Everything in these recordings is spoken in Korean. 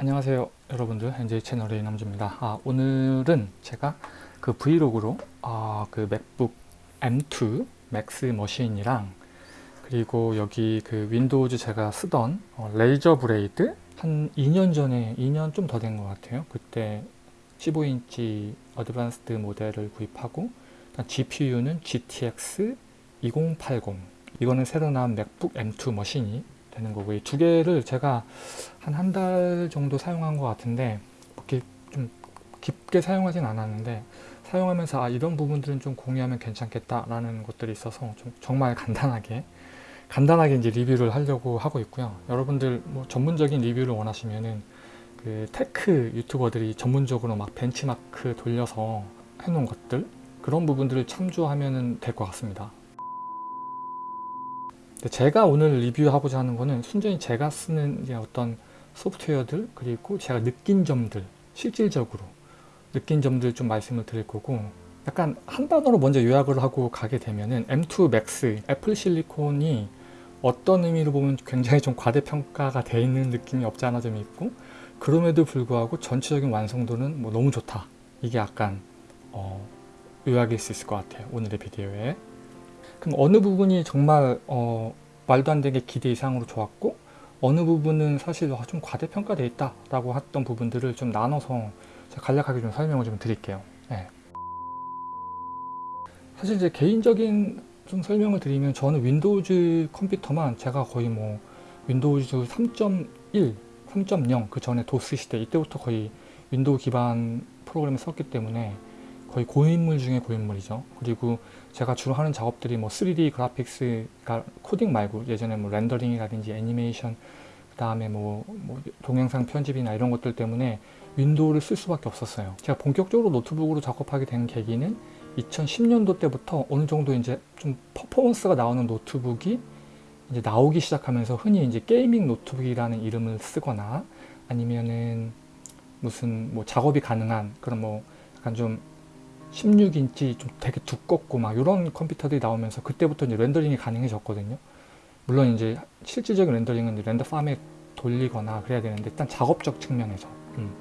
안녕하세요 여러분들. NJ 채널의 이남주입니다. 아, 오늘은 제가 그 vlog로 아, 그 맥북 M2 맥스 머신이랑 그리고 여기 그 Windows 제가 쓰던 어, Razer Blade 한 2년 전에 2년 좀 더 된 것 같아요. 그때 15인치 Advanced 모델을 구입하고 GPU는 GTX 2080 이거는 새로 나온 맥북 M2 머신이 되는 거고 이 두 개를 제가 한 한 달 정도 사용한 것 같은데 그렇게 좀 깊게 사용하진 않았는데 사용하면서 아 이런 부분들은 좀 공유하면 괜찮겠다라는 것들이 있어서 좀 정말 간단하게 간단하게 이제 리뷰를 하려고 하고 있고요. 여러분들 뭐 전문적인 리뷰를 원하시면은 그 tech 유튜버들이 전문적으로 막 벤치마크 돌려서 해놓은 것들 그런 부분들을 참조하면 될 것 같습니다. 제가 오늘 리뷰하고자 하는 거는 순전히 제가 쓰는 어떤 소프트웨어들 그리고 제가 느낀 점들 실질적으로 느낀 점들 좀 말씀을 드릴 거고 약간 한 단어로 먼저 요약을 하고 가게 되면은 M2 Max 애플 실리콘이 어떤 의미로 보면 굉장히 좀 과대평가가 돼 있는 느낌이 없지 않아 좀 있고 그럼에도 불구하고 전체적인 완성도는 뭐 너무 좋다. 이게 약간 어, 요약일 수 있을 것 같아요 오늘의 비디오에 그럼 어느 부분이 정말 어, 말도 안 되게 기대 이상으로 좋았고 어느 부분은 사실 아, 좀 과대평가되어 있다 라고 했던 부분들을 좀 나눠서 간략하게 좀 설명을 좀 드릴게요 네. 사실 이제 개인적인 좀 설명을 드리면 저는 Windows 컴퓨터만 제가 거의 뭐 Windows 3.1, 3.0 그 전에 도스 시대 이때부터 거의 Window 기반 프로그램을 썼기 때문에 거의 고인물 중에 고인물이죠. 그리고 제가 주로 하는 작업들이 뭐 3D graphics, 그러니까 코딩 말고 예전에 뭐 렌더링이라든지 애니메이션, 그 다음에 뭐, 뭐 동영상 편집이나 이런 것들 때문에 Window를 쓸 수밖에 없었어요. 제가 본격적으로 노트북으로 작업하게 된 계기는 2010년도 때부터 어느 정도 이제 좀 퍼포먼스가 나오는 노트북이 이제 나오기 시작하면서 흔히 이제 gaming 노트북이라는 이름을 쓰거나 아니면은 무슨 뭐 작업이 가능한 그런 뭐 약간 좀 16인치 좀 되게 두껍고 막 이런 컴퓨터들이 나오면서 그때부터 이제 렌더링이 가능해졌거든요. 물론 이제 실질적인 렌더링은 render farm에 돌리거나 그래야 되는데 일단 작업적 측면에서 음.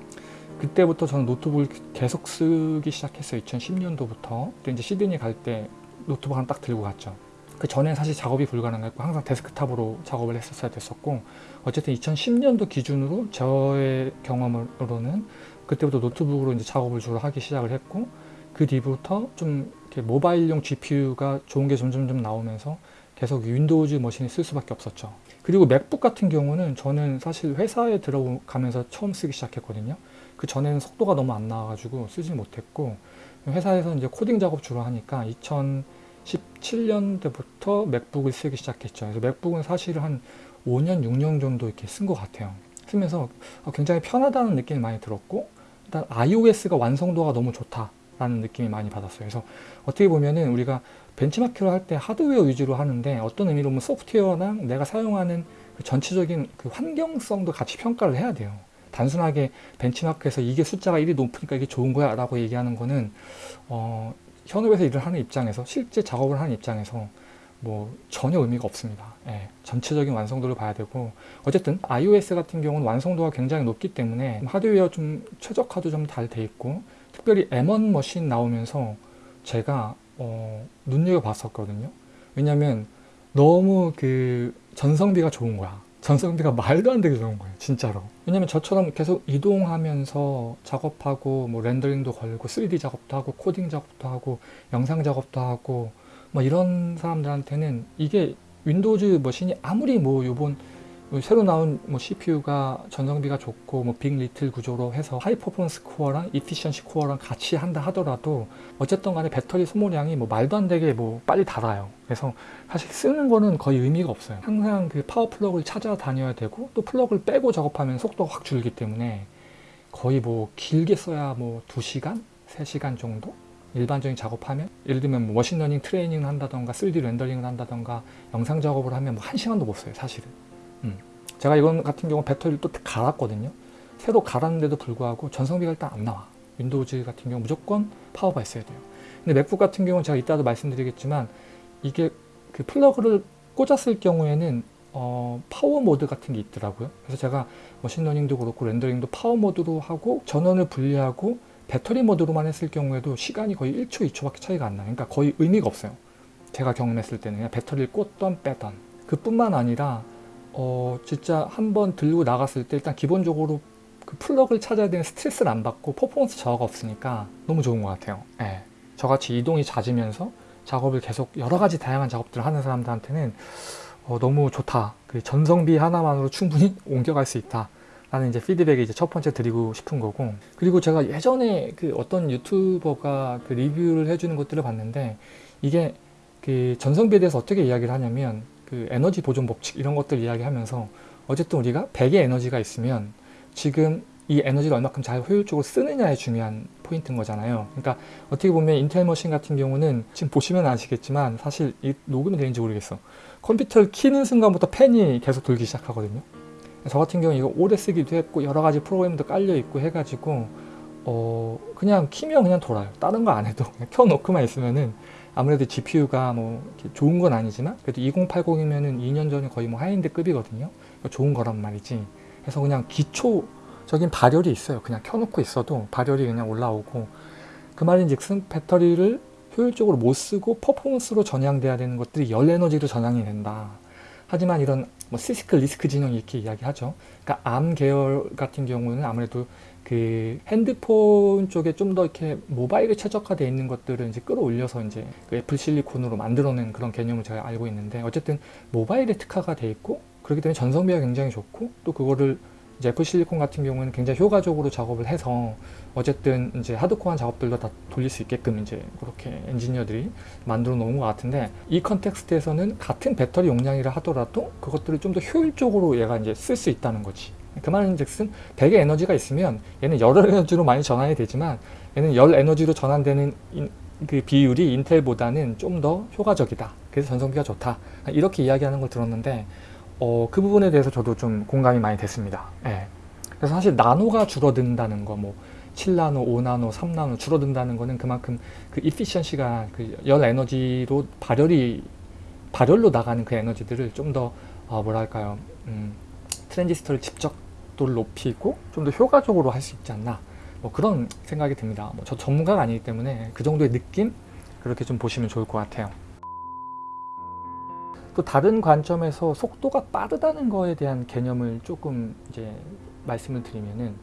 그때부터 저는 노트북을 계속 쓰기 시작했어요. 2010년도부터 그때 이제 시드니 갈 때 노트북 하나 딱 들고 갔죠. 그 전에 사실 작업이 불가능했고 항상 데스크탑으로 작업을 했었어야 됐었고 어쨌든 2010년도 기준으로 저의 경험으로는 그때부터 노트북으로 이제 작업을 주로 하기 시작을 했고 그 뒤부터 좀 모바일용 GPU가 좋은 게 점점 점 나오면서 계속 Windows machine을 쓸 수밖에 없었죠. 그리고 MacBook 같은 경우는 저는 사실 회사에 들어가면서 처음 쓰기 시작했거든요. 그 전에는 속도가 너무 안 나와가지고 쓰지 못했고 회사에서 이제 코딩 작업 주로 하니까 2017년대부터 MacBook을 쓰기 시작했죠. 그래서 MacBook은 사실 한 5년, 6년 정도 이렇게 쓴 것 같아요. 쓰면서 굉장히 편하다는 느낌이 많이 들었고 일단 iOS가 완성도가 너무 좋다. 라는 느낌이 많이 받았어요. 그래서 어떻게 보면은 우리가 벤치마킹을 할 때 하드웨어 위주로 하는데 어떤 의미로 보면 소프트웨어랑 내가 사용하는 그 전체적인 그 환경성도 같이 평가를 해야 돼요. 단순하게 벤치마크에서 이게 숫자가 1이 높으니까 이게 좋은 거야 라고 얘기하는 거는 어, 현업에서 일을 하는 입장에서 실제 작업을 하는 입장에서 뭐 전혀 의미가 없습니다. 예, 전체적인 완성도를 봐야 되고 어쨌든 iOS 같은 경우는 완성도가 굉장히 높기 때문에 하드웨어 좀 최적화도 좀 잘 돼 있고 특별히 M1 머신 나오면서 제가 어, 눈여겨봤었거든요. 왜냐면 너무 그 전성비가 좋은 거야. 전성비가 말도 안 되게 좋은 거예요. 진짜로. 왜냐면 저처럼 계속 이동하면서 작업하고 뭐 렌더링도 걸고 3D 작업도 하고 코딩 작업도 하고 영상 작업도 하고 뭐 이런 사람들한테는 이게 Windows machine이 아무리 뭐 요번 새로 나온 뭐 CPU가 전성비가 좋고 뭐 big little 구조로 해서 high performance core랑 efficiency core랑 같이 한다 하더라도 어쨌든 간에 배터리 소모량이 뭐 말도 안 되게 뭐 빨리 닳아요 그래서 사실 쓰는 거는 거의 의미가 없어요 항상 그 파워 플러그를 찾아다녀야 되고 또 플러그를 빼고 작업하면 속도가 확 줄기 때문에 거의 뭐 길게 써야 뭐 2시간? 3시간 정도? 일반적인 작업하면 예를 들면 뭐 machine learning training을 한다던가 3D 렌더링을 한다던가 영상 작업을 하면 뭐 1시간도 못 써요 사실은 음. 제가 이건 같은 경우 배터리를 또 갈았거든요 새로 갈았는데도 불구하고 전성비가 일단 안 나와 Windows 같은 경우 무조건 파워가 있어야 돼요 근데 MacBook 같은 경우는 제가 이따도 말씀드리겠지만 이게 그 플러그를 꽂았을 경우에는 어, 파워 모드 같은 게 있더라고요. 그래서 제가 machine learning도 그렇고 렌더링도 파워 모드로 하고 전원을 분리하고 배터리 모드로만 했을 경우에도 시간이 거의 1초, 2초밖에 차이가 안 나요. 그러니까 거의 의미가 없어요. 제가 경험했을 때는 그냥 배터리를 꽂던 빼던 그뿐만 아니라 어, 진짜 한번 들고 나갔을 때 일단 기본적으로 그 플러그를 찾아야 되는 스트레스를 안 받고 퍼포먼스 저하가 없으니까 너무 좋은 것 같아요. 예. 저같이 이동이 잦으면서 작업을 계속 여러 가지 다양한 작업들을 하는 사람들한테는 어, 너무 좋다. 그 전성비 하나만으로 충분히 옮겨갈 수 있다. 라는 이제 피드백이 이제 첫 번째 드리고 싶은 거고 그리고 제가 예전에 그 어떤 유튜버가 그 리뷰를 해주는 것들을 봤는데 이게 그 전성비에 대해서 어떻게 이야기를 하냐면 그 에너지 보존 법칙 이런 것들 이야기하면서 어쨌든 우리가 100의 에너지가 있으면 지금 이 에너지를 얼마큼 잘 효율적으로 쓰느냐에 중요한 포인트인 거잖아요. 그러니까 어떻게 보면 인텔 machine 같은 경우는 지금 보시면 아시겠지만 사실 이 녹음이 되는지 모르겠어. 컴퓨터를 키는 순간부터 팬이 계속 돌기 시작하거든요. 저 같은 경우 이거 오래 쓰기도 했고 여러 가지 프로그램도 깔려 있고 해가지고 어 그냥 키면 그냥 돌아요. 다른 거 안 해도 켜놓고만 있으면은 아무래도 GPU가 뭐 좋은 건 아니지만 그래도 2080이면은 2년 전에 거의 뭐 하이엔드 급이거든요. 좋은 거란 말이지. 그래서 그냥 기초적인 발열이 있어요. 그냥 켜놓고 있어도 발열이 그냥 올라오고 그 말인즉슨 배터리를 효율적으로 못 쓰고 퍼포먼스로 전향돼야 되는 것들이 열 에너지로 전향이 된다. 하지만 이런 뭐 CISC RISC 진영 이렇게 이야기하죠. 그러니까 ARM 계열 같은 경우는 아무래도 그 핸드폰 쪽에 좀 더 이렇게 모바일에 최적화되어 있는 것들을 이제 끌어올려서 이제 그 Apple Silicon으로 만들어낸 그런 개념을 제가 알고 있는데 어쨌든 모바일에 특화가 돼 있고 그렇기 때문에 전성비가 굉장히 좋고 또 그거를 이제 Apple Silicon 같은 경우는 굉장히 효과적으로 작업을 해서 어쨌든 이제 하드코어한 작업들도 다 돌릴 수 있게끔 이제 그렇게 엔지니어들이 만들어 놓은 것 같은데 이 context에서는 같은 배터리 용량이라 하더라도 그것들을 좀 더 효율적으로 얘가 이제 쓸 수 있다는 거지. 그 말인즉슨 100의 에너지가 있으면 얘는 열 에너지로 많이 전환이 되지만 얘는 열 에너지로 전환되는 그 비율이 인텔보다는 좀 더 효과적이다. 그래서 전성비가 좋다. 이렇게 이야기하는 걸 들었는데 어, 그 부분에 대해서 저도 좀 공감이 많이 됐습니다. 예. 그래서 사실 나노가 줄어든다는 거, 뭐 7나노, 5나노, 3나노 줄어든다는 거는 그만큼 그 이피션시가 그 열 에너지로 발열이 발열로 나가는 그 에너지들을 좀더 어, 뭐랄까요, 음, 트랜지스터를 집 적도를 높이고 좀 더 효과적으로 할 수 있지 않나. 뭐 그런 생각이 듭니다. 뭐 저 전문가가 아니기 때문에 그 정도의 느낌 그렇게 좀 보시면 좋을 것 같아요. 또 다른 관점에서 속도가 빠르다는 거에 대한 개념을 조금 이제 말씀을 드리면은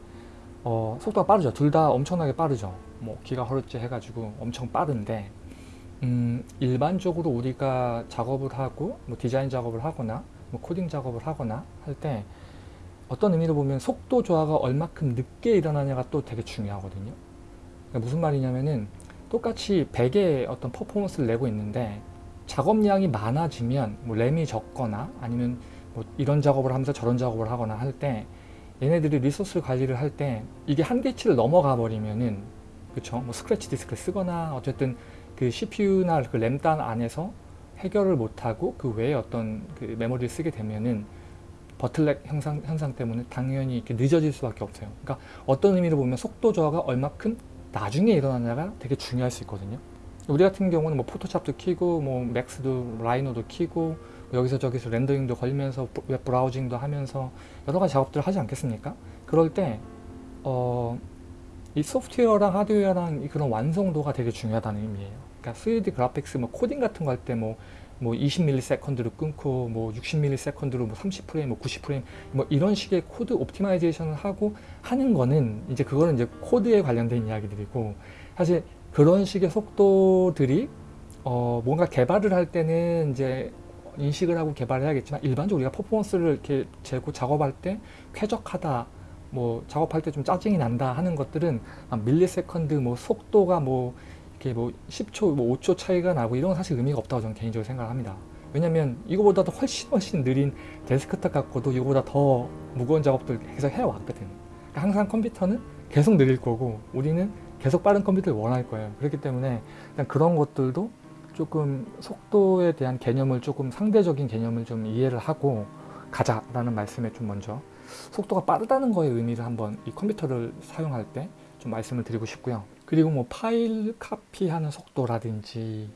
어, 속도가 빠르죠. 둘 다 엄청나게 빠르죠. 뭐 기가 허르츠 해가지고 엄청 빠른데 음, 일반적으로 우리가 작업을 하고 뭐 디자인 작업을 하거나 뭐 코딩 작업을 하거나 할 때 어떤 의미로 보면 속도 조화가 얼마큼 늦게 일어나냐가 또 되게 중요하거든요. 그러니까 무슨 말이냐면은 똑같이 100의 어떤 퍼포먼스를 내고 있는데 작업량이 많아지면 뭐 램이 적거나 아니면 뭐 이런 작업을 하면서 저런 작업을 하거나 할 때 얘네들이 리소스 관리를 할 때 이게 한계치를 넘어가 버리면은 그쵸 뭐 scratch disk를 쓰거나 어쨌든 그 CPU나 그 램단 안에서 해결을 못하고 그 외에 어떤 그 메모리를 쓰게 되면은 bottleneck 현상, 현상 때문에 당연히 이렇게 늦어질 수밖에 없어요. 그러니까 어떤 의미로 보면 속도 저하가 얼마큼 나중에 일어나냐가 되게 중요할 수 있거든요. 우리 같은 경우는 뭐 포토샵도 키고 뭐 Max도 Rhino도 키고 뭐 여기서 저기서 렌더링도 걸면서 web browsing도 하면서 여러 가지 작업들을 하지 않겠습니까? 그럴 때 어, 이 소프트웨어랑 하드웨어랑 그런 완성도가 되게 중요하다는 의미예요. 그러니까 3D graphics 뭐 코딩 같은 거 할 때 뭐 뭐 20ms로 끊고 뭐 60ms로 뭐 30프레임 뭐 90프레임 뭐 이런 식의 code optimization을 하고 하는 거는 이제 그거는 이제 코드에 관련된 이야기들이고 사실 그런 식의 속도들이 어 뭔가 개발을 할 때는 이제 인식을 하고 개발해야겠지만 일반적으로 우리가 퍼포먼스를 이렇게 재고 작업할 때 쾌적하다 뭐 작업할 때 좀 짜증이 난다 하는 것들은 millisecond 뭐 속도가 뭐 이렇게 뭐 10초 뭐 5초 차이가 나고 이런 건 사실 의미가 없다고 저는 개인적으로 생각을 합니다 왜냐면 이거보다도 훨씬 훨씬 느린 데스크탑 갖고도 이거보다 더 무거운 작업들 계속 해왔거든 그러니까 항상 컴퓨터는 계속 느릴 거고 우리는 계속 빠른 컴퓨터를 원할 거예요. 그렇기 때문에 일단 그런 것들도 조금 속도에 대한 개념을 조금 상대적인 개념을 좀 이해를 하고 가자라는 말씀에 좀 먼저 속도가 빠르다는 거의 의미를 한번 이 컴퓨터를 사용할 때 좀 말씀을 드리고 싶고요. 그리고 뭐 파일 카피하는 속도라든지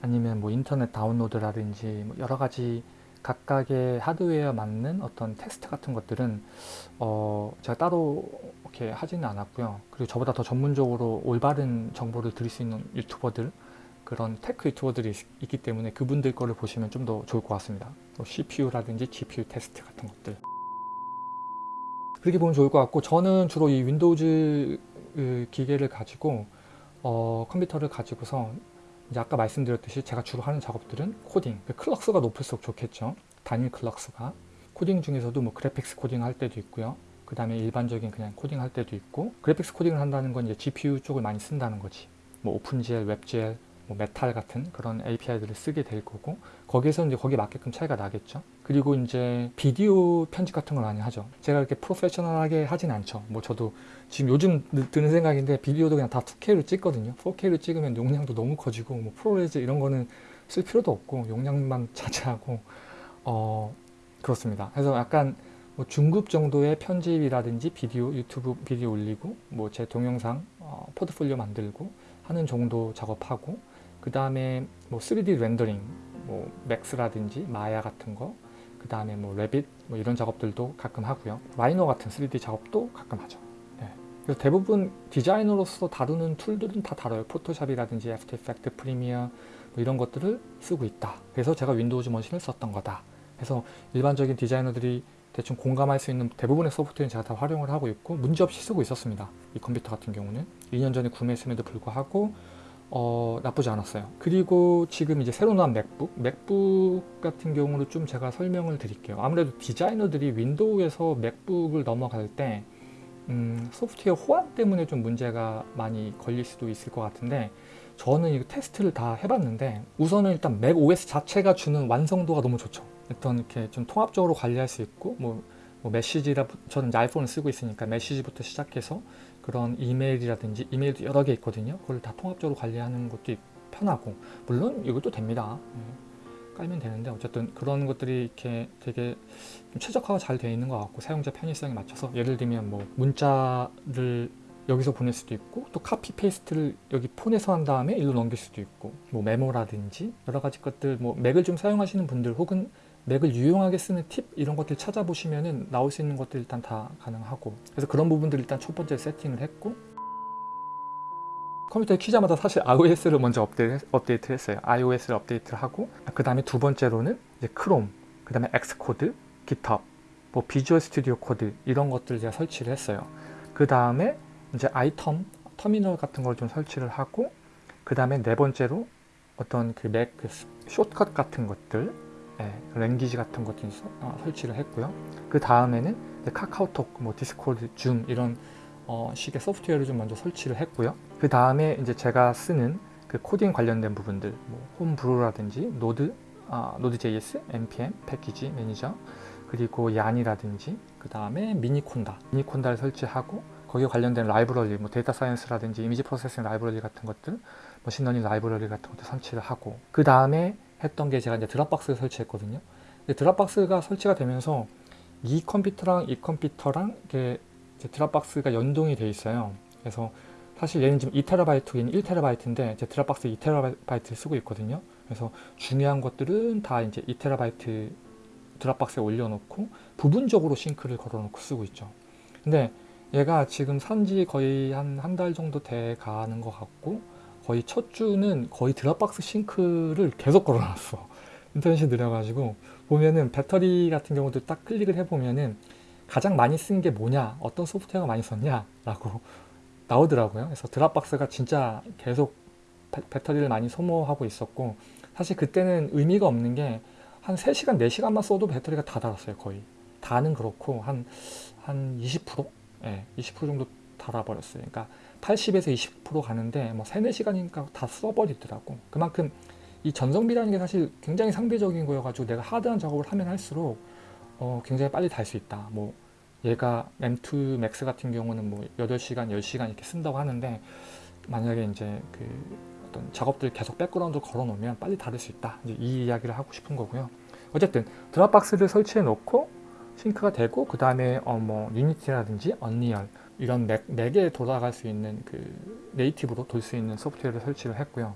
아니면 뭐 인터넷 다운로드라든지 뭐 여러 가지 각각의 하드웨어에 맞는 어떤 테스트 같은 것들은 어 제가 따로 이렇게 하지는 않았고요. 그리고 저보다 더 전문적으로 올바른 정보를 드릴 수 있는 유튜버들 그런 tech 유튜버들이 있- 있기 때문에 그분들 거를 보시면 좀 더 좋을 것 같습니다. 뭐 CPU라든지 GPU 테스트 같은 것들. 그렇게 보면 좋을 것 같고 저는 주로 이 Windows 그 기계를 가지고 어, 컴퓨터를 가지고서 이제 아까 말씀드렸듯이 제가 주로 하는 작업들은 코딩, 그 clocks가 높을수록 좋겠죠. 단일 clocks가 코딩 중에서도 뭐 graphics 코딩 할 때도 있고요. 그 다음에 일반적인 그냥 코딩 할 때도 있고 graphics 코딩을 한다는 건 이제 GPU 쪽을 많이 쓴다는 거지. 뭐 OpenGL, WebGL, 뭐 메탈 같은 그런 API들을 쓰게 될 거고 거기에서 이제 거기에 맞게끔 차이가 나겠죠. 그리고 이제 비디오 편집 같은 걸 많이 하죠. 제가 이렇게 프로페셔널하게 하진 않죠. 뭐 저도 지금 요즘 드- 드는 생각인데 비디오도 그냥 다 2K로 찍거든요. 4K로 찍으면 용량도 너무 커지고 뭐 ProRes 이런 거는 쓸 필요도 없고 용량만 차지하고 어 그렇습니다. 그래서 약간 뭐 중급 정도의 편집이라든지 비디오 유튜브 비디오 올리고 뭐 제 동영상 어, 포트폴리오 만들고 하는 정도 작업하고 그 다음에 뭐 3D 렌더링 뭐 Max라든지 Maya 같은 거 그 다음에 뭐 Revit 뭐 이런 작업들도 가끔 하고요. Rhino 같은 3D 작업도 가끔 하죠. 네. 그래서 대부분 디자이너로서 다루는 tool들은 다 다뤄요. Photoshop이라든지 After Effects Premiere 뭐 이런 것들을 쓰고 있다. 그래서 제가 Windows machine을 썼던 거다. 그래서 일반적인 디자이너들이 대충 공감할 수 있는 대부분의 소프트웨어는 제가 다 활용을 하고 있고 문제없이 쓰고 있었습니다. 이 컴퓨터 같은 경우는. 2년 전에 구매했음에도 불구하고 어, 나쁘지 않았어요. 그리고 지금 이제 새로 나온 맥북, 맥북 같은 경우는 좀 제가 설명을 드릴게요. 아무래도 디자이너들이 윈도우에서 맥북을 넘어갈 때 음, 소프트웨어 호환 때문에 좀 문제가 많이 걸릴 수도 있을 것 같은데 저는 이거 테스트를 다 해봤는데 우선은 일단 맥 OS 자체가 주는 완성도가 너무 좋죠. 일단 이렇게 좀 통합적으로 관리할 수 있고 뭐, 뭐 메시지라 저는 아이폰을 쓰고 있으니까 메시지부터 시작해서 그런 이메일이라든지 이메일도 여러 개 있거든요. 그걸 다 통합적으로 관리하는 것도 편하고 물론 이것도 됩니다. 예, 깔면 되는데 어쨌든 그런 것들이 이렇게 되게 좀 최적화가 잘 되어 있는 것 같고 사용자 편의성에 맞춰서 예를 들면 뭐 문자를 여기서 보낼 수도 있고 또 copy paste를 여기 폰에서 한 다음에 일로 넘길 수도 있고 뭐 메모라든지 여러 가지 것들 뭐 맥을 좀 사용하시는 분들 혹은 맥을 유용하게 쓰는 팁 이런 것들 찾아보시면은 나올 수 있는 것들 일단 다 가능하고. 그래서 그런 부분들 일단 첫 번째 세팅을 했고. 컴퓨터에 키자마자 사실 iOS를 먼저 업데이트, 했어요. iOS를 업데이트를 하고 그 다음에 두 번째로는 이제 크롬 그 다음에 Xcode, GitHub 뭐 Visual Studio Code 이런 것들 제가 설치를 했어요. 그 다음에 이제 iTerm 터미널 같은 걸 좀 설치를 하고 그 다음에 네 번째로 어떤 그 맥 그 shortcut 같은 것들 예, language 같은 것도 서- 어, 설치를 했고요. 그 다음에는 카카오톡, 뭐 디스코드, 줌 이런 어, 식의 소프트웨어를 좀 먼저 설치를 했고요. 그 다음에 이제 제가 쓰는 그 코딩 관련된 부분들, 뭐 홈브루라든지 노드, 아, 노드.js, npm 패키지 매니저, 그리고 얀이라든지 그 다음에 Miniconda, Miniconda를 설치하고 거기에 관련된 라이브러리, 뭐 data science라든지 image processing 라이브러리 같은 것들, machine learning 라이브러리 같은 것도 설치를 하고 그 다음에 했던 게 제가 이제 Dropbox를 설치했거든요. Dropbox가 설치가 되면서 이 컴퓨터랑 이 컴퓨터랑 이렇게 드랍박스가 연동이 돼 있어요. 그래서 사실 얘는 지금 2TB, 얘는 1TB인데 제 드랍박스 2TB를 쓰고 있거든요. 그래서 중요한 것들은 다 이제 2TB 드랍박스에 올려놓고 부분적으로 싱크를 걸어놓고 쓰고 있죠. 근데 얘가 지금 산지 거의 한 한 달 정도 돼 가는 것 같고 거의 첫 주는 거의 드랍박스 싱크를 계속 걸어놨어. 인터넷이 느려가지고 보면은 배터리 같은 경우도 딱 클릭을 해보면은 가장 많이 쓴 게 뭐냐, 어떤 소프트웨어가 많이 썼냐 라고 나오더라고요. 그래서 드랍박스가 진짜 계속 배, 배터리를 많이 소모하고 있었고 사실 그때는 의미가 없는 게 한 3시간, 4시간만 써도 배터리가 다 닳았어요, 거의. 다는 그렇고 한, 한 20%? 예, 20% 정도 닳아버렸어요. 그러니까 80에서 20% 가는데 뭐 3, 4시간이니까 다 써버리더라고. 그만큼 이 전성비라는 게 사실 굉장히 상대적인 거여가지고 내가 hard한 작업을 하면 할수록 어, 굉장히 빨리 닳을 수 있다. 뭐 얘가 M2 Max 같은 경우는 뭐 8시간, 10시간 이렇게 쓴다고 하는데 만약에 이제 그 어떤 작업들 계속 background 걸어 놓으면 빨리 닳을 수 있다. 이제 이 이야기를 하고 싶은 거고요. 어쨌든 Dropbox를 설치해 놓고 sync가 되고 그 다음에 어 뭐 Unity라든지 Unreal 이런 맥, 맥에 돌아갈 수 있는 그 native로 돌 수 있는 소프트웨어를 설치를 했고요.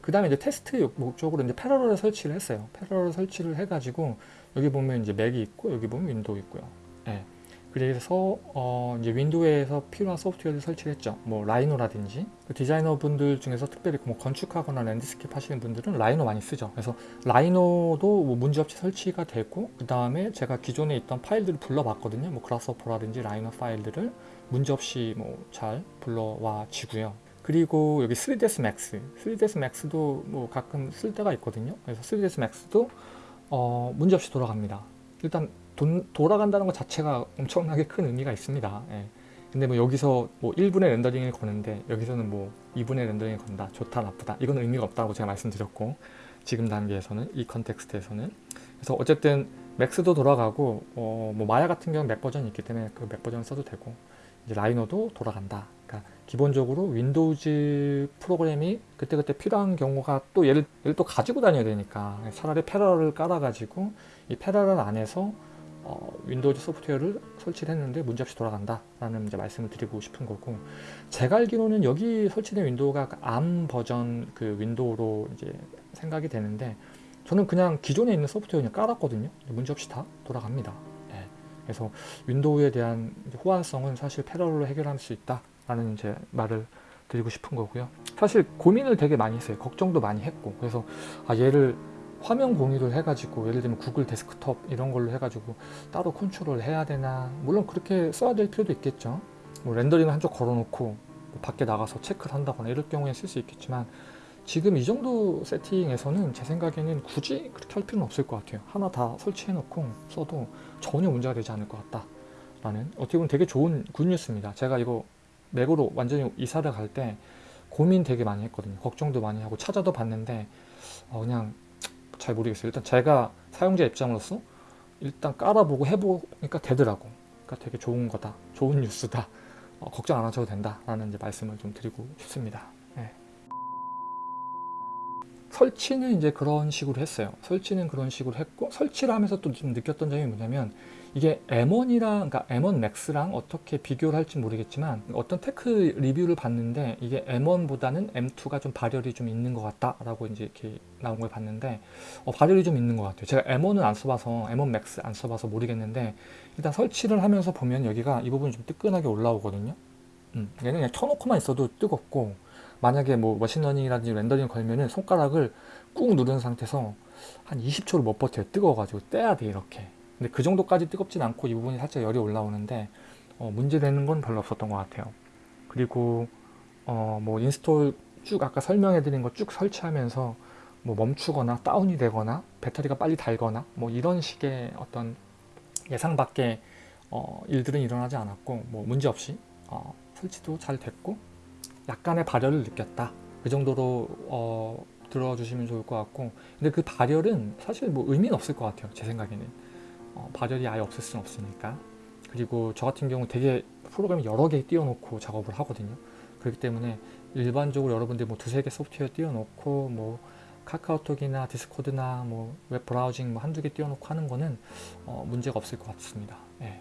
그 다음에 이제 테스트 목적으로 이제 Parallels 설치를 했어요. Parallels 설치를 해가지고 여기 보면 이제 맥이 있고 여기 보면 윈도우 있고요. 예. 그래서 어 이제 윈도우에서 필요한 소프트웨어를 설치를 했죠. 뭐 Rhino라든지 그 디자이너 분들 중에서 특별히 뭐 건축하거나 landscape 하시는 분들은 Rhino 많이 쓰죠. 그래서 Rhino도 뭐 문제없이 설치가 되고 그 다음에 제가 기존에 있던 파일들을 불러봤거든요. 뭐 Grasshopper라든지 Rhino 파일들을 문제없이 뭐 잘 불러와 지고요. 그리고 여기 3ds max, 3ds max도 뭐 가끔 쓸 때가 있거든요. 그래서 3ds max도 어 문제없이 돌아갑니다. 일단 돈, 돌아간다는 것 자체가 엄청나게 큰 의미가 있습니다. 예. 근데 뭐 여기서 뭐 1분의 렌더링을 거는데 여기서는 뭐 2분의 렌더링을 건다. 좋다, 나쁘다. 이건 의미가 없다고 제가 말씀드렸고 지금 단계에서는 이 컨텍스트에서는 그래서 어쨌든 Max도 돌아가고 어, 뭐 마야 같은 경우는 맥 버전이 있기 때문에 그 맥 버전을 써도 되고 이제 Rhino도 돌아간다. 그러니까 기본적으로 Windows 프로그램이 그때그때 필요한 경우가 또 얘를, 얘를 또 가지고 다녀야 되니까 차라리 패러를 깔아가지고 이 Parallels 안에서 어, Windows 소프트웨어를 설치를 했는데 문제없이 돌아간다 라는 이제 말씀을 드리고 싶은 거고 제가 알기로는 여기 설치된 윈도우가 ARM 버전 그 윈도우로 이제 생각이 되는데 저는 그냥 기존에 있는 소프트웨어 그냥 깔았거든요. 문제없이 다 돌아갑니다. 예. 그래서 윈도우에 대한 호환성은 사실 패러럴로 해결할 수 있다라는 제 말을 드리고 싶은 거고요. 사실 고민을 되게 많이 했어요. 걱정도 많이 했고 그래서 아 얘를 화면 공유를 해가지고 예를 들면 구글 데스크톱 이런 걸로 해가지고 따로 컨트롤 해야 되나 물론 그렇게 써야 될 필요도 있겠죠 뭐 rendering을 한쪽 걸어놓고 뭐 밖에 나가서 체크를 한다거나 이럴 경우에 쓸 수 있겠지만 지금 이 정도 세팅에서는 제 생각에는 굳이 그렇게 할 필요는 없을 것 같아요 하나 다 설치해 놓고 써도 전혀 문제가 되지 않을 것 같다 라는 어떻게 보면 되게 좋은 굿뉴스입니다 제가 이거 맥으로 완전히 이사를 갈 때 고민 되게 많이 했거든요 걱정도 많이 하고 찾아도 봤는데 어 그냥 잘 모르겠어요. 일단 제가 사용자 입장으로서 일단 깔아보고 해보니까 되더라고. 그러니까 되게 좋은 거다. 좋은 뉴스다. 어, 걱정 안 하셔도 된다 라는 이제 말씀을 좀 드리고 싶습니다. 네. 설치는 이제 그런 식으로 했어요. 설치는 그런 식으로 했고 설치를 하면서 또 좀 느꼈던 점이 뭐냐면 이게 M1이랑 그러니까 M1 Max랑 어떻게 비교를 할지 모르겠지만 어떤 tech review를 봤는데 이게 M1보다는 M2가 좀 발열이 좀 있는 것 같다라고 이제 이렇게 나온 걸 봤는데 어, 발열이 좀 있는 것 같아요. 제가 M1은 안 써봐서 M1 Max 안 써봐서 모르겠는데 일단 설치를 하면서 보면 여기가 이 부분이 좀 뜨끈하게 올라오거든요. 음, 얘는 그냥 켜놓고만 있어도 뜨겁고 만약에 뭐 machine learning이라든지 rendering 걸면은 손가락을 꾹 누른 상태에서 한 20초를 못 버텨요. 뜨거워가지고 떼야 돼 이렇게. 근데 그 정도까지 뜨겁진 않고 이 부분이 살짝 열이 올라오는데 어, 문제되는 건 별로 없었던 것 같아요. 그리고 어, 뭐 install 쭉 아까 설명해 드린 거 쭉 설치하면서 뭐 멈추거나 다운이 되거나 배터리가 빨리 닳거나 뭐 이런 식의 어떤 예상 밖의 어, 일들은 일어나지 않았고 뭐 문제 없이 어, 설치도 잘 됐고 약간의 발열을 느꼈다. 그 정도로 어, 들어주시면 좋을 것 같고. 근데 그 발열은 사실 뭐 의미는 없을 것 같아요 제 생각에는. 어, 발열이 아예 없을 수는 없으니까. 그리고 저 같은 경우 되게 프로그램 여러 개 띄워놓고 작업을 하거든요. 그렇기 때문에 일반적으로 여러분들 뭐 두세 개 소프트웨어 띄워놓고 뭐 카카오톡이나 디스코드나 뭐 web browsing 뭐 한두 개 띄워놓고 하는 거는 어, 문제가 없을 것 같습니다. 예.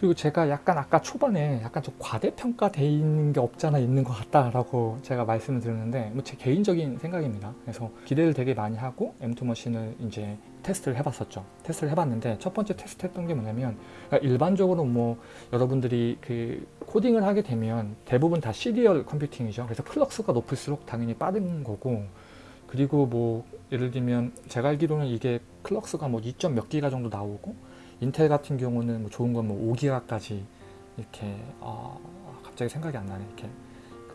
그리고 제가 약간 아까 초반에 약간 좀 과대평가돼 있는 게 없잖아 있는 것 같다라고 제가 말씀을 드렸는데 뭐 제 개인적인 생각입니다. 그래서 기대를 되게 많이 하고 M2 머신을 이제 테스트를 해봤었죠. 테스트를 해봤는데 첫 번째 테스트 했던 게 뭐냐면 그러니까 일반적으로 뭐 여러분들이 그 코딩을 하게 되면 대부분 다 serial computing이죠. 그래서 clocks가 높을수록 당연히 빠른 거고 그리고 뭐 예를 들면 제가 알기로는 이게 clocks가 뭐 2점 몇 기가 정도 나오고 인텔 같은 경우는 뭐 좋은 건 뭐 5기가까지 이렇게 어, 갑자기 생각이 안 나네. 이렇게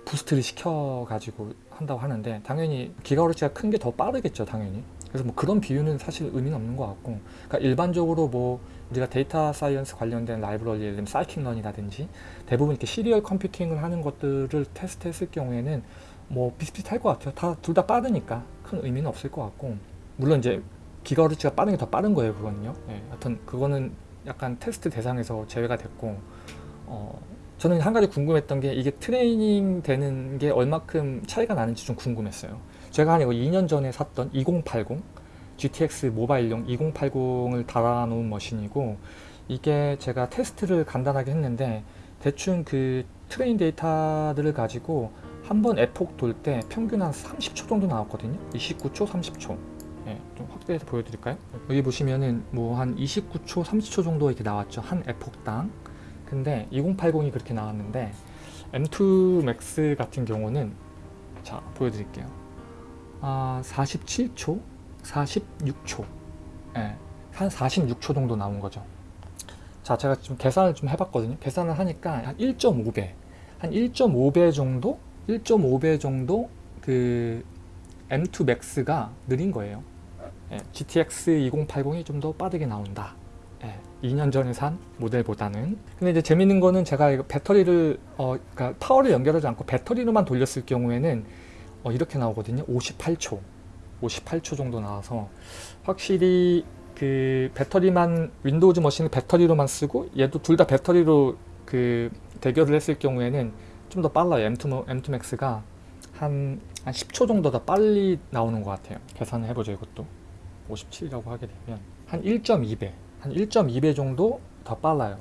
boost를 시켜 가지고 한다고 하는데 당연히 gigahertz가 큰 게 더 빠르겠죠 당연히. 그래서 뭐 그런 비유는 사실 의미는 없는 것 같고. 그러니까 일반적으로 뭐 우리가 data science 관련된 라이브러리 예를 들면 scikit-learn이라든지 대부분 이렇게 serial computing을 하는 것들을 테스트 했을 경우에는 뭐 비슷비슷할 것 같아요. 다 둘 다 빠르니까 큰 의미는 없을 것 같고. 물론 이제 기가흐르츠가 빠른 게 더 빠른 거예요 그거는요. 예, 하여튼 그거는 약간 테스트 대상에서 제외가 됐고 어, 저는 한 가지 궁금했던 게 이게 트레이닝 되는 게 얼마큼 차이가 나는지 좀 궁금했어요. 제가 한 이거 2년 전에 샀던 2080 GTX 모바일용 2080을 달아놓은 머신이고 이게 제가 테스트를 간단하게 했는데 대충 그 train 데이터들을 가지고 한 번 epoch 돌 때 평균 한 30초 정도 나왔거든요. 29초 30초 예, 좀 확대해서 보여드릴까요? 여기 보시면은 뭐 한 29초 30초 정도 이렇게 나왔죠 한 epoch당. 근데 2080이 그렇게 나왔는데 M2 Max 같은 경우는 자 보여드릴게요. 아 47초 46초. 예, 한 46초 정도 나온 거죠. 자 제가 좀 계산을 좀 해봤거든요. 계산을 하니까 한 1.5배 한 1.5배 정도 1.5배 정도 그 M2 Max가 느린 거예요 예, GTX 2080이 좀 더 빠르게 나온다. 예, 2년 전에 산 모델보다는. 근데 이제 재밌는 거는 제가 배터리를 어, 그러니까 파워를 연결하지 않고 배터리로만 돌렸을 경우에는 어, 이렇게 나오거든요. 58초. 58초 정도 나와서 확실히 그 배터리만 윈도우즈 머신을 배터리로만 쓰고 얘도 둘 다 배터리로 그 대결을 했을 경우에는 좀 더 빨라요. M2, M2 Max가 한, 한 10초 정도 더 빨리 나오는 것 같아요. 계산을 해보죠 이것도 57이라고 하게 되면 한 1.2배 한 1.2배 정도 더 빨라요.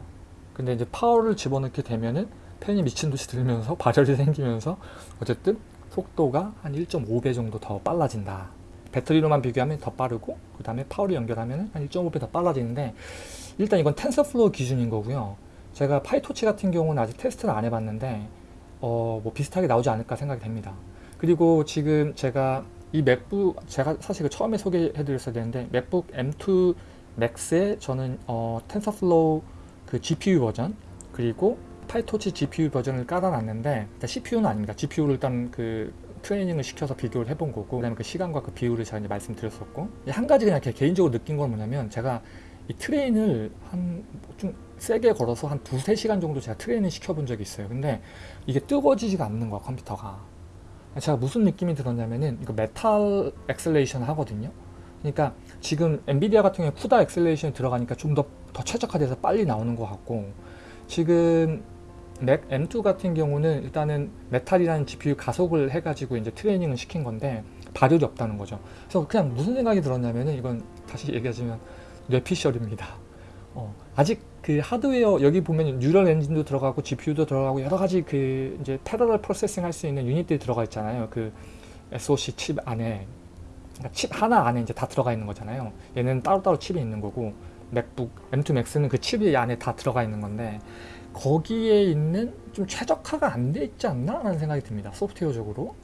근데 이제 파워를 집어넣게 되면은 팬이 미친듯이 돌면서 발열이 생기면서 어쨌든 속도가 한 1.5배 정도 더 빨라진다. 배터리로만 비교하면 더 빠르고 그 다음에 파워를 연결하면 한 1.5배 더 빨라지는데 일단 이건 TensorFlow 기준인 거고요. 제가 PyTorch 같은 경우는 아직 테스트를 안 해봤는데 어, 뭐 비슷하게 나오지 않을까 생각이 됩니다. 그리고 지금 제가 이 맥북 제가 사실 그 처음에 소개해 드렸어야 되는데 맥북 M2 Max에 저는 어, TensorFlow 그 GPU 버전 그리고 PyTorch GPU 버전을 깔아놨는데 CPU는 아닙니다. GPU를 일단 그 트레이닝을 시켜서 비교를 해본 거고 그다음에 그 시간과 그 비율을 제가 이제 말씀드렸었고 한 가지 그냥 개인적으로 느낀 건 뭐냐면 제가 이 train을 한 좀 세게 걸어서 한 두세 시간 정도 제가 train을 시켜본 적이 있어요. 근데 이게 뜨거워지지가 않는 거야 컴퓨터가 제가 무슨 느낌이 들었냐면은 이거 Metal acceleration 하거든요 그러니까 지금 엔비디아 같은 경우에 CUDA acceleration이 들어가니까 좀 더 더 최적화돼서 빨리 나오는 것 같고 지금 맥 M2 같은 경우는 일단은 Metal이라는 GPU 가속을 해가지고 이제 트레이닝을 시킨 건데 발열이 없다는 거죠. 그래서 그냥 무슨 생각이 들었냐면은 이건 다시 얘기하자면 뇌피셜입니다. 어, 아직 그 하드웨어 여기 보면 Neural Engine도 들어가고 GPU도 들어가고 여러 가지 그 이제 parallel processing 할 수 있는 유닛들이 들어가 있잖아요. 그 SoC 칩 안에 그러니까 칩 하나 안에 이제 다 들어가 있는 거잖아요. 얘는 따로따로 칩이 있는 거고 맥북 M2 Max는 그 칩이 안에 다 들어가 있는 건데 거기에 있는 좀 최적화가 안 돼 있지 않나 라는 생각이 듭니다 소프트웨어적으로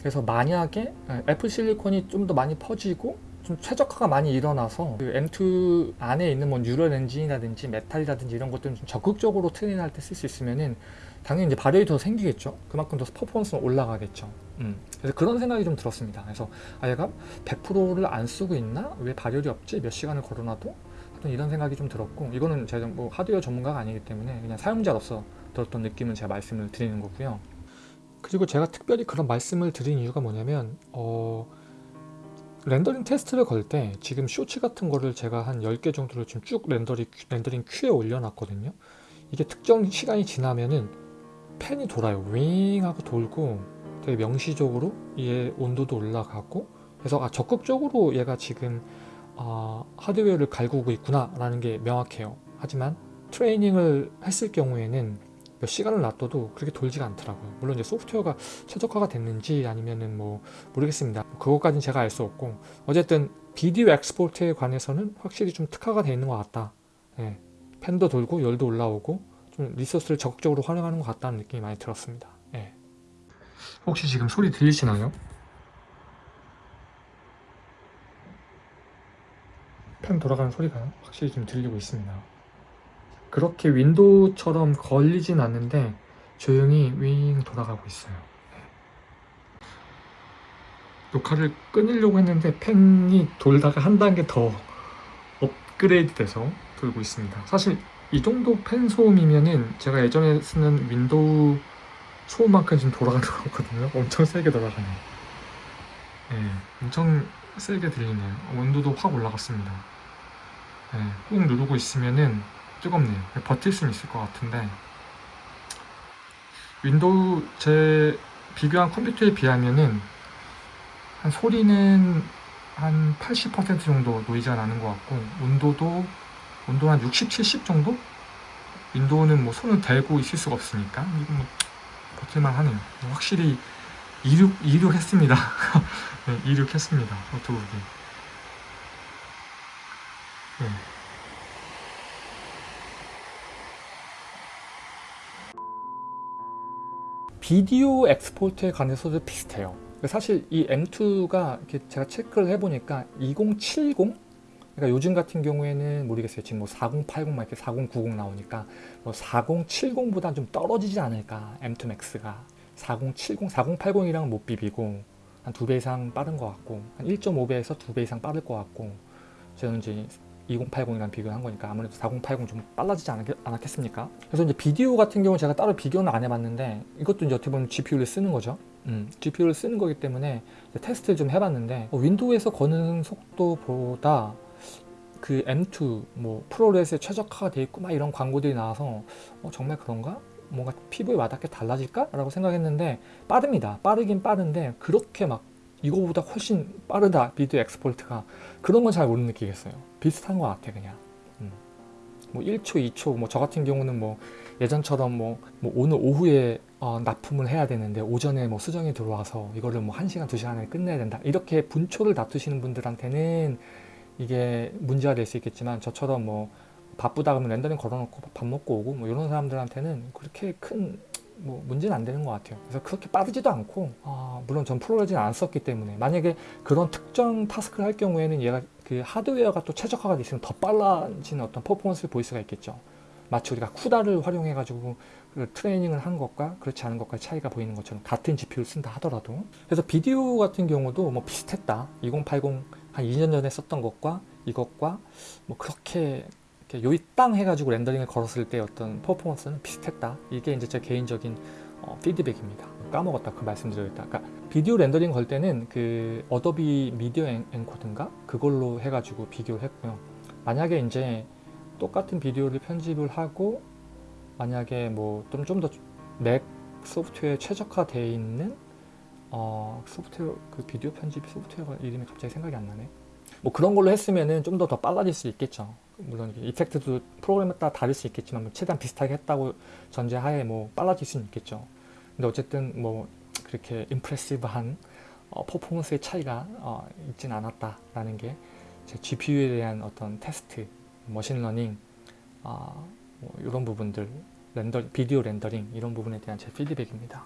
그래서 만약에 애플 실리콘이 좀 더 많이 퍼지고 좀 최적화가 많이 일어나서 그 M2 안에 있는 뭐 Neural Engine이라든지 Metal이라든지 이런 것들은 좀 적극적으로 트레이닝할 때 쓸 수 있으면은 당연히 이제 발열이 더 생기겠죠. 그만큼 더 퍼포먼스는 올라가겠죠. 음. 그래서 그런 생각이 좀 들었습니다. 그래서 아 얘가 100%를 안 쓰고 있나? 왜 발열이 없지? 몇 시간을 걸어놔도? 하여튼 이런 생각이 좀 들었고 이거는 제가 뭐 하드웨어 전문가가 아니기 때문에 그냥 사용자로서 들었던 느낌을 제가 말씀을 드리는 거고요. 그리고 제가 특별히 그런 말씀을 드린 이유가 뭐냐면 어, 렌더링 테스트를 걸 때 지금 쇼츠 같은 거를 제가 한 10개 정도를 지금 쭉 렌더링, 렌더링 큐에 올려놨거든요. 이게 특정 시간이 지나면은 팬이 돌아요. 윙 하고 돌고 되게 명시적으로 얘 온도도 올라가고 그래서 아 적극적으로 얘가 지금 어, 하드웨어를 갈구고 있구나 라는 게 명확해요. 하지만 트레이닝을 했을 경우에는 몇 시간을 놔둬도 그렇게 돌지가 않더라고요. 물론 이제 소프트웨어가 최적화가 됐는지 아니면은 뭐 모르겠습니다. 그것까지는 제가 알 수 없고 어쨌든 비디오 엑스포트에 관해서는 확실히 좀 특화가 되어 있는 것 같다. 예, 팬도 돌고 열도 올라오고 좀 리소스를 적극적으로 활용하는 것 같다는 느낌이 많이 들었습니다. 예. 혹시 지금 소리 들리시나요? 팬 돌아가는 소리가 확실히 좀 들리고 있습니다 그렇게 윈도우처럼 걸리진 않는데 조용히 윙 돌아가고 있어요. 네. 녹화를 끊으려고 했는데 팬이 돌다가 한 단계 더 업그레이드 돼서 돌고 있습니다. 사실 이 정도 팬 소음이면은 제가 예전에 쓰는 윈도우 소음만큼 지금 돌아가는 거거든요. 엄청 세게 돌아가네요. 네, 엄청 세게 들리네요. 온도도 확 올라갔습니다. 네, 꾹 누르고 있으면은 뜨겁네요 버틸 수는 있을 것 같은데 윈도우 제 비교한 컴퓨터에 비하면은 한 소리는 한 80% 정도 노이즈가 나는 것 같고 온도도 온도 한 60, 70 정도? 윈도우는 뭐 손을 대고 있을 수가 없으니까 이거 뭐 버틸만 하네요 확실히 이륙, 이륙했습니다. 네, 이륙했습니다. 노트북이. 네. 비디오 엑스포트에 관해서도 비슷해요. 사실 이 M2가 이렇게 제가 체크를 해보니까 2070 그러니까 요즘 같은 경우에는 모르겠어요. 지금 뭐 4080, 막 이렇게 4090 나오니까 뭐 4070보다 좀 떨어지지 않을까 M2 Max가 4070, 4080이랑은 못 비비고 한 두 배 이상 빠른 것 같고 한 1.5배에서 두 배 이상 빠를 것 같고 저는 이제 2080이랑 비교한 거니까 아무래도 4080 좀 빨라지지 않았겠, 않았 겠습니까? 그래서 이제 비디오 같은 경우는 제가 따로 비교는 안 해봤는데 이것도 이제 어떻게 보면 GPU를 쓰는 거죠. 음, GPU를 쓰는 거기 때문에 테스트를 좀 해봤는데 어, 윈도우에서 거는 속도보다 그 M2 뭐 ProRes에 최적화가 돼 있고 막 이런 광고들이 나와서 어, 정말 그런가? 뭔가 피부에 와닿게 달라질까? 라고 생각했는데 빠릅니다. 빠르긴 빠른데 그렇게 막 이거보다 훨씬 빠르다 비디오 export가 그런 건 잘 못 느끼겠어요. 비슷한 것 같아 그냥. 음. 뭐 1초, 2초 뭐 저 같은 경우는 뭐 예전처럼 뭐, 뭐 오늘 오후에 어, 납품을 해야 되는데 오전에 뭐 수정이 들어와서 이거를 뭐 1시간, 2시간 안에 끝내야 된다. 이렇게 분초를 다투시는 분들한테는 이게 문제가 될 수 있겠지만 저처럼 뭐 바쁘다 그러면 렌더링 걸어놓고 밥 먹고 오고 뭐 이런 사람들한테는 그렇게 큰 뭐 문제는 안 되는 것 같아요. 그래서 그렇게 빠르지도 않고 아, 물론 전 프로레진을 안 썼기 때문에 만약에 그런 특정 타스크를 할 경우에는 얘가 그 하드웨어가 또 최적화가 돼 있으면 더 빨라지는 어떤 퍼포먼스를 보일 수가 있겠죠. 마치 우리가 CUDA를 활용해 가지고 그 트레이닝을 한 것과 그렇지 않은 것과의 차이가 보이는 것처럼 같은 GPU를 쓴다 하더라도 그래서 비디오 같은 경우도 뭐 비슷했다 2080 한 2년 전에 썼던 것과 이것과 뭐 그렇게 요이 땅 해가지고 렌더링을 걸었을 때 어떤 퍼포먼스는 비슷했다. 이게 이제 제 개인적인 어, 피드백입니다. 까먹었다 그 말씀드렸다. 그러니까 비디오 렌더링 걸 때는 그 Adobe Media Encoder인가? 그걸로 해가지고 비교를 했고요. 만약에 이제 똑같은 비디오를 편집을 하고 만약에 뭐 좀 좀 더 맥 소프트웨어에 최적화되어 있는 어, 소프트웨어 그 비디오 편집 소프트웨어 이름이 갑자기 생각이 안 나네. 뭐 그런 걸로 했으면은 좀 더 더 빨라질 수 있겠죠 물론 이펙트도 프로그램에 따라 다를 수 있겠지만 뭐 최대한 비슷하게 했다고 전제하에 뭐 빨라질 수는 있겠죠 근데 어쨌든 뭐 그렇게 임프레시브한 어, 퍼포먼스의 차이가 어, 있진 않았다라는 게 제 GPU에 대한 어떤 테스트, 머신러닝 어, 뭐 이런 부분들, render, 비디오 렌더링 이런 부분에 대한 제 피드백입니다.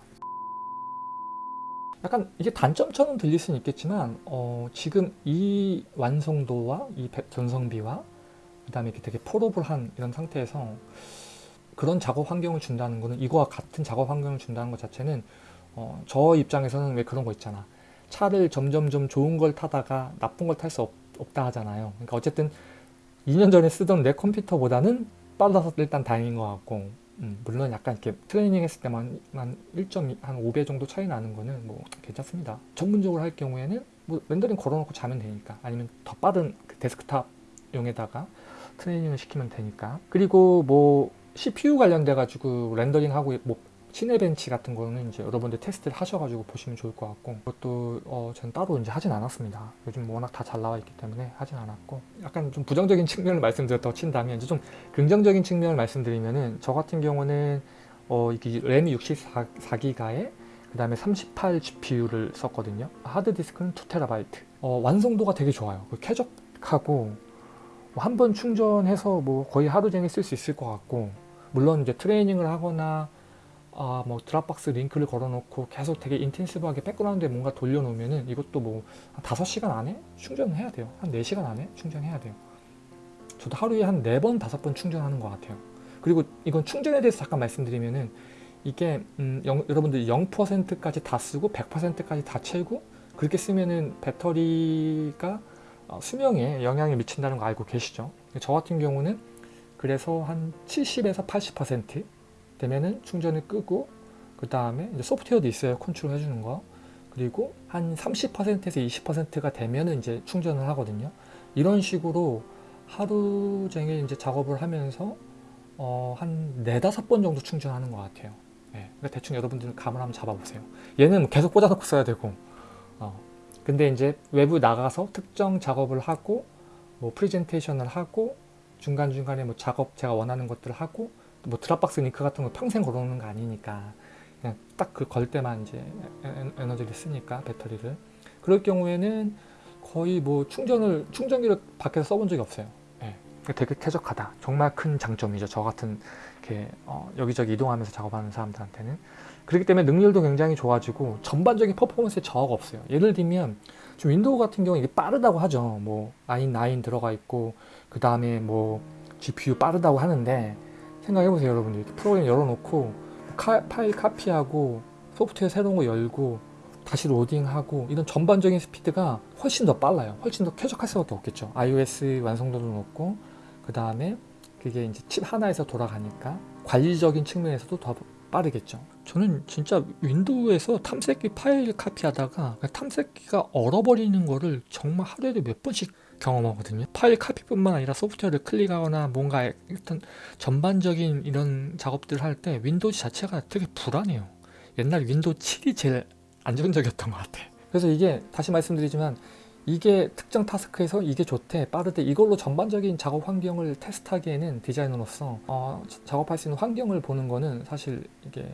약간 이게 단점처럼 들릴 수는 있겠지만 어, 지금 이 완성도와 이 전성비와 그 다음에 되게 portable한 이런 상태에서 그런 작업 환경을 준다는 거는 이거와 같은 작업 환경을 준다는 것 자체는 어, 저 입장에서는 왜 그런 거 있잖아. 차를 점점점 좋은 걸 타다가 나쁜 걸 탈 수 없다 하잖아요. 그러니까 어쨌든 2년 전에 쓰던 내 컴퓨터보다는 빨라서 일단 다행인 것 같고 음, 물론 약간 이렇게 트레이닝 했을 때만 한 1.5배 정도 차이 나는 거는 뭐 괜찮습니다. 전문적으로 할 경우에는 뭐 렌더링 걸어놓고 자면 되니까 아니면 더 빠른 그 데스크탑용에다가 트레이닝을 시키면 되니까 그리고 뭐 CPU 관련돼 가지고 렌더링하고 뭐 시네벤치 같은 거는 이제 여러분들 테스트를 하셔가지고 보시면 좋을 것 같고 그것도 어, 저는 따로 이제 하진 않았습니다. 요즘 워낙 다 잘 나와 있기 때문에 하진 않았고 약간 좀 부정적인 측면을 말씀드렸다고 친다면 이제 좀 긍정적인 측면을 말씀드리면은 저 같은 경우는 어, 이게 램이 64기가에 그 다음에 38 GPU를 썼거든요. 하드디스크는 2TB 어, 완성도가 되게 좋아요. 그 쾌적하고 뭐 한번 충전해서 뭐 거의 하루 종일 쓸 수 있을 것 같고 물론 이제 트레이닝을 하거나 아, 뭐 드랍박스 링크를 걸어놓고 계속 되게 인텐시브하게 백그라운드에 뭔가 돌려놓으면은 이것도 뭐 한 5시간 안에 충전을 해야 돼요. 한 4시간 안에 충전해야 돼요. 저도 하루에 한 4번, 5번 충전하는 것 같아요. 그리고 이건 충전에 대해서 잠깐 말씀드리면은 이게 음, 영, 여러분들 0%까지 다 쓰고 100%까지 다 채우고 그렇게 쓰면은 배터리가 어, 수명에 영향을 미친다는 거 알고 계시죠? 저 같은 경우는 그래서 한 70에서 80% 되면은 충전을 끄고 그 다음에 소프트웨어도 있어요. 컨트롤 해주는 거. 그리고 한 30%에서 20%가 되면은 이제 충전을 하거든요. 이런 식으로 하루 종일 이제 작업을 하면서 어, 한 네다섯 번 정도 충전하는 것 같아요. 네, 그러니까 대충 여러분들은 감을 한번 잡아보세요. 얘는 계속 꽂아놓고 써야 되고 어, 근데 이제 외부 나가서 특정 작업을 하고 뭐 프레젠테이션을 하고 중간중간에 뭐 작업 제가 원하는 것들을 하고 뭐 드랍박스 링크 같은 거 평생 걸어놓는 거 아니니까 그냥 딱 그 걸 때만 이제 에- 에너지를 쓰니까 배터리를 그럴 경우에는 거의 뭐 충전을 충전기를 밖에서 써본 적이 없어요. 예. 되게 쾌적하다. 정말 큰 장점이죠. 저 같은 이렇게 어, 여기저기 이동하면서 작업하는 사람들한테는 그렇기 때문에 능률도 굉장히 좋아지고 전반적인 퍼포먼스에 저하가 없어요. 예를 들면 지금 윈도우 같은 경우 이게 빠르다고 하죠. 뭐 i9 9 들어가 있고 그 다음에 뭐 GPU 빠르다고 하는데 생각해보세요, 여러분들. 이렇게 프로그램 열어놓고 카- 파일 카피하고 소프트웨어 새로운 거 열고 다시 로딩하고 이런 전반적인 스피드가 훨씬 더 빨라요. 훨씬 더 쾌적할 수밖에 없겠죠. iOS 완성도도 높고 그 다음에 그게 이제 칩 하나에서 돌아가니까 관리적인 측면에서도 더 빠르겠죠. 저는 진짜 윈도우에서 탐색기 파일 카피하다가 그 탐색기가 얼어버리는 거를 정말 하루에도 몇 번씩 경험하거든요. 파일 카피뿐만 아니라 소프트웨어를 클릭하거나 뭔가 일단 전반적인 이런 작업들을 할 때 윈도우 자체가 되게 불안해요. 옛날 윈도우 7이 제일 안정적이었던 것 같아. 그래서 이게 다시 말씀드리지만 이게 특정 타스크에서 이게 좋대 빠르대 이걸로 전반적인 작업 환경을 테스트하기에는 디자이너로서 어, 자- 작업할 수 있는 환경을 보는 거는 사실 이게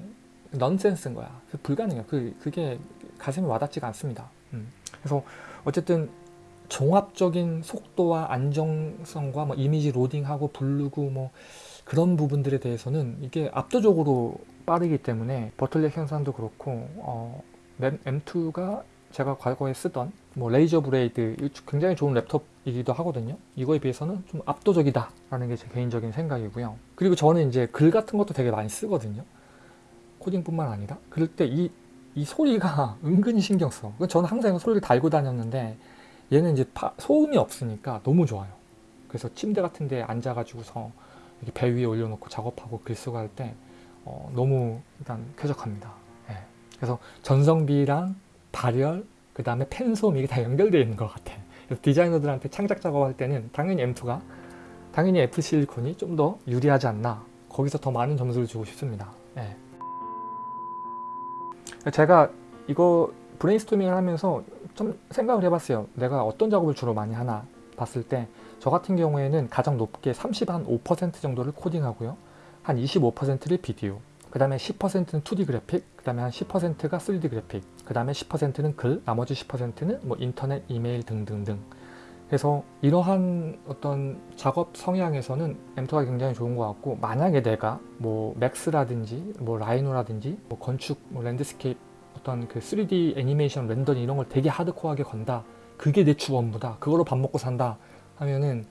넌센스인 거야 그 불가능해요 그, 그게 가슴에 와닿지가 않습니다 음. 그래서 어쨌든 종합적인 속도와 안정성과 뭐 이미지 로딩하고 부르고 뭐 그런 부분들에 대해서는 이게 압도적으로 빠르기 때문에 버틀렉 현상도 그렇고 어, M2가 제가 과거에 쓰던 뭐 Razer Blade 굉장히 좋은 랩톱이기도 하거든요. 이거에 비해서는 좀 압도적이다 라는 게 제 개인적인 생각이고요. 그리고 저는 이제 글 같은 것도 되게 많이 쓰거든요. 코딩뿐만 아니라 그럴 때 이 이 소리가 은근히 신경 써. 저는 항상 소리를 달고 다녔는데 얘는 이제 파- 소음이 없으니까 너무 좋아요. 그래서 침대 같은 데 앉아가지고서 이렇게 배 위에 올려놓고 작업하고 글 쓰고 할 때 어, 너무 일단 쾌적합니다. 예. 그래서 전성비랑 발열, 그 다음에 펜솜 이게 다 연결되어 있는 것 같아. 그래서 디자이너들한테 창작 작업할 때는 당연히 M2가 당연히 F 실리콘이 좀 더 유리하지 않나. 거기서 더 많은 점수를 주고 싶습니다. 예. 제가 이거 브레인스토밍을 하면서 좀 생각을 해봤어요. 내가 어떤 작업을 주로 많이 하나 봤을 때 저 같은 경우에는 가장 높게 30 한 5% 정도를 코딩하고요. 한 25%를 비디오, 그 다음에 10%는 2D 그래픽, 그 다음에 한 10%가 3D 그래픽, 그 다음에 10%는 글, 나머지 10%는 뭐 인터넷, 이메일 등등등. 그래서 이러한 어떤 작업 성향에서는 M2가 굉장히 좋은 것 같고 만약에 내가 뭐 Max라든지 뭐 Rhino라든지 뭐 건축, 뭐 landscape 어떤 그 3D 애니메이션 렌더링 이런 걸 되게 하드코어하게 건다. 그게 내 주 업무다. 그걸로 밥 먹고 산다. 하면은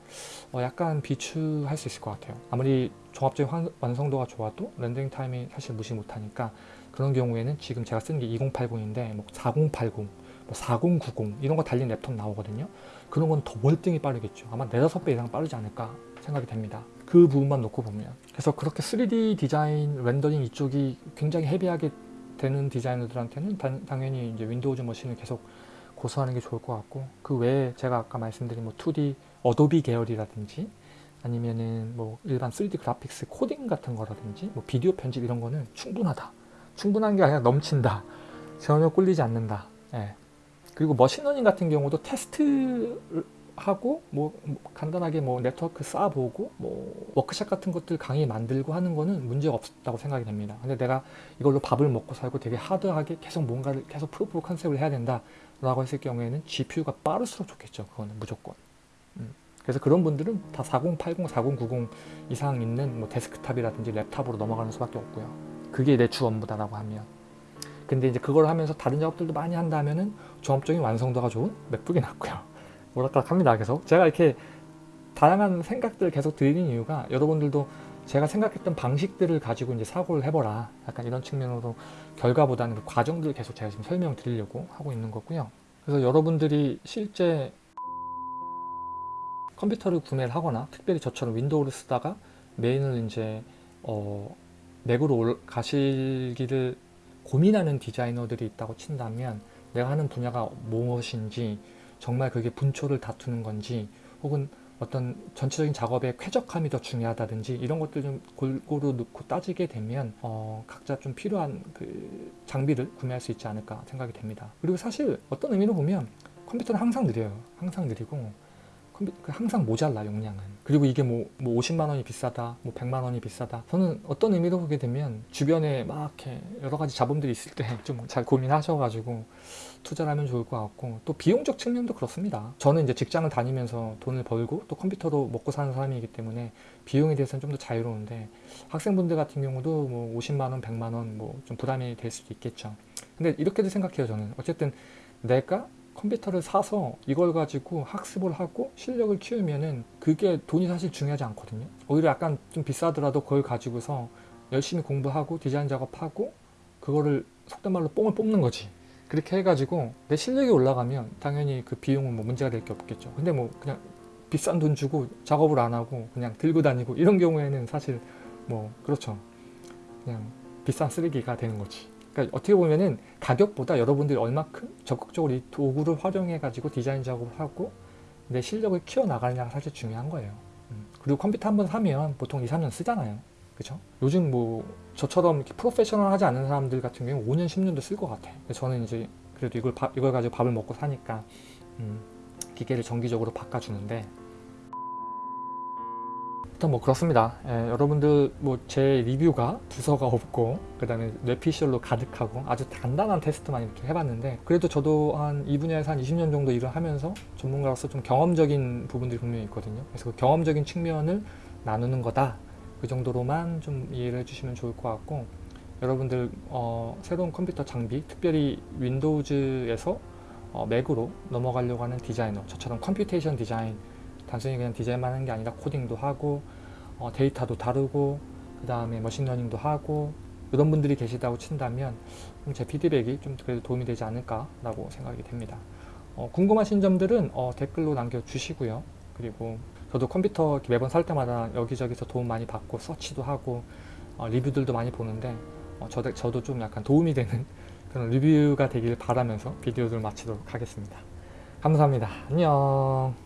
어 약간 비추할 수 있을 것 같아요. 아무리 종합적인 환- 완성도가 좋아도 rendering time이 사실 무시 못하니까 그런 경우에는 지금 제가 쓰는 게 2080인데 뭐 4080, 뭐 4090 이런 거 달린 랩톱 나오거든요. 그런 건 더 월등히 빠르겠죠. 아마 4, 5배 이상 빠르지 않을까 생각이 됩니다. 그 부분만 놓고 보면. 그래서 그렇게 3D 디자인, 렌더링 이쪽이 굉장히 heavy하게 되는 디자이너들한테는 단- 당연히 이제 Windows machine을 계속 고수하는 게 좋을 것 같고 그 외에 제가 아까 말씀드린 뭐 2D 어도비 계열이라든지 아니면은 뭐 일반 3D graphics 코딩 같은 거라든지 뭐 비디오 편집 이런 거는 충분하다. 충분한 게 아니라 넘친다. 전혀 꿀리지 않는다. 예. 그리고 machine learning 같은 경우도 테스트하고 뭐, 뭐 간단하게 뭐 네트워크 쌓아보고 뭐 워크샵 같은 것들 강의 만들고 하는 거는 문제가 없다고 생각이 됩니다. 근데 내가 이걸로 밥을 먹고 살고 되게 hard하게 계속 뭔가를 계속 proof concept을 해야 된다 라고 했을 경우에는 GPU가 빠를수록 좋겠죠. 그거는 무조건. 음. 그래서 그런 분들은 다 4080, 4090 이상 있는 뭐 데스크탑이라든지 랩탑으로 넘어가는 수밖에 없고요. 그게 내 주 업무다라고 하면. 근데 이제 그걸 하면서 다른 작업들도 많이 한다면은 종합적인 완성도가 좋은 맥북이 낫고요. 오락가락 합니다. 계속. 제가 이렇게 다양한 생각들을 계속 드리는 이유가 여러분들도 제가 생각했던 방식들을 가지고 이제 사고를 해보라. 약간 이런 측면으로 결과보다는 그 과정들을 계속 제가 지금 설명 드리려고 하고 있는 거고요. 그래서 여러분들이 실제 컴퓨터를 구매를 하거나 특별히 저처럼 윈도우를 쓰다가 메인을 이제 어, 맥으로 올- 가시기를 고민하는 디자이너들이 있다고 친다면 내가 하는 분야가 무엇인지 정말 그게 분초를 다투는 건지 혹은 어떤 전체적인 작업의 쾌적함이 더 중요하다든지 이런 것들 좀 골고루 넣고 따지게 되면 어, 각자 좀 필요한 그 장비를 구매할 수 있지 않을까 생각이 됩니다. 그리고 사실 어떤 의미로 보면 컴퓨터는 항상 느려요. 항상 느리고 항상 모자라 용량은. 그리고 이게 뭐, 뭐 50만 원이 비싸다 뭐 100만 원이 비싸다. 저는 어떤 의미로 보게 되면 주변에 막 이렇게 여러 가지 자본들이 있을 때 좀 잘 고민하셔가지고 투자를 하면 좋을 것 같고 또 비용적 측면도 그렇습니다. 저는 이제 직장을 다니면서 돈을 벌고 또 컴퓨터로 먹고 사는 사람이기 때문에 비용에 대해서는 좀 더 자유로운데 학생분들 같은 경우도 뭐 50만 원 100만 원 뭐 좀 부담이 될 수도 있겠죠. 근데 이렇게도 생각해요 저는. 어쨌든 내가 컴퓨터를 사서 이걸 가지고 학습을 하고 실력을 키우면은 그게 돈이 사실 중요하지 않거든요. 오히려 약간 좀 비싸더라도 그걸 가지고서 열심히 공부하고 디자인 작업하고 그거를 속된 말로 뽕을 뽑는 거지. 그렇게 해가지고 내 실력이 올라가면 당연히 그 비용은 뭐 문제가 될 게 없겠죠. 근데 뭐 그냥 비싼 돈 주고 작업을 안 하고 그냥 들고 다니고 이런 경우에는 사실 뭐 그렇죠. 그냥 비싼 쓰레기가 되는 거지. 그러니까 어떻게 보면은 가격보다 여러분들이 얼마큼 적극적으로 이 도구를 활용해 가지고 디자인 작업을 하고 내 실력을 키워 나가느냐가 사실 중요한 거예요. 음. 그리고 컴퓨터 한 번 사면 보통 2, 3년 쓰잖아요. 그죠? 요즘 뭐 저처럼 이렇게 프로페셔널 하지 않는 사람들 같은 경우 5년, 10년도 쓸 것. 그래서 저는 이제 그래도 이걸, 밥- 이걸 가지고 밥을 먹고 사니까 음, 기계를 정기적으로 바꿔주는데 일단 뭐 그렇습니다. 예, 여러분들 뭐 제 리뷰가 부서가 없고 그 다음에 뇌피셜로 가득하고 아주 간단한 테스트만 이렇게 해봤는데 그래도 저도 한 이 분야에서 한 20년 정도 일을 하면서 전문가로서 좀 경험적인 부분들이 분명히 있거든요. 그래서 그 경험적인 측면을 나누는 거다. 그 정도로만 좀 이해를 해주시면 좋을 것 같고 여러분들 어, 새로운 컴퓨터 장비 특별히 윈도우즈에서 어, 맥으로 넘어가려고 하는 디자이너 저처럼 computation 디자인 단순히 그냥 디자인만 하는 게 아니라 코딩도 하고 어, 데이터도 다루고 그 다음에 machine learning도 하고 이런 분들이 계시다고 친다면 좀 제 피드백이 좀 그래도 도움이 되지 않을까라고 생각이 됩니다. 어, 궁금하신 점들은 어, 댓글로 남겨주시고요. 그리고 저도 컴퓨터 매번 살 때마다 여기저기서 도움 많이 받고 서치도 하고 어, 리뷰들도 많이 보는데 어, 저도, 저도 좀 약간 도움이 되는 그런 리뷰가 되길 바라면서 비디오를 마치도록 하겠습니다. 감사합니다. 안녕.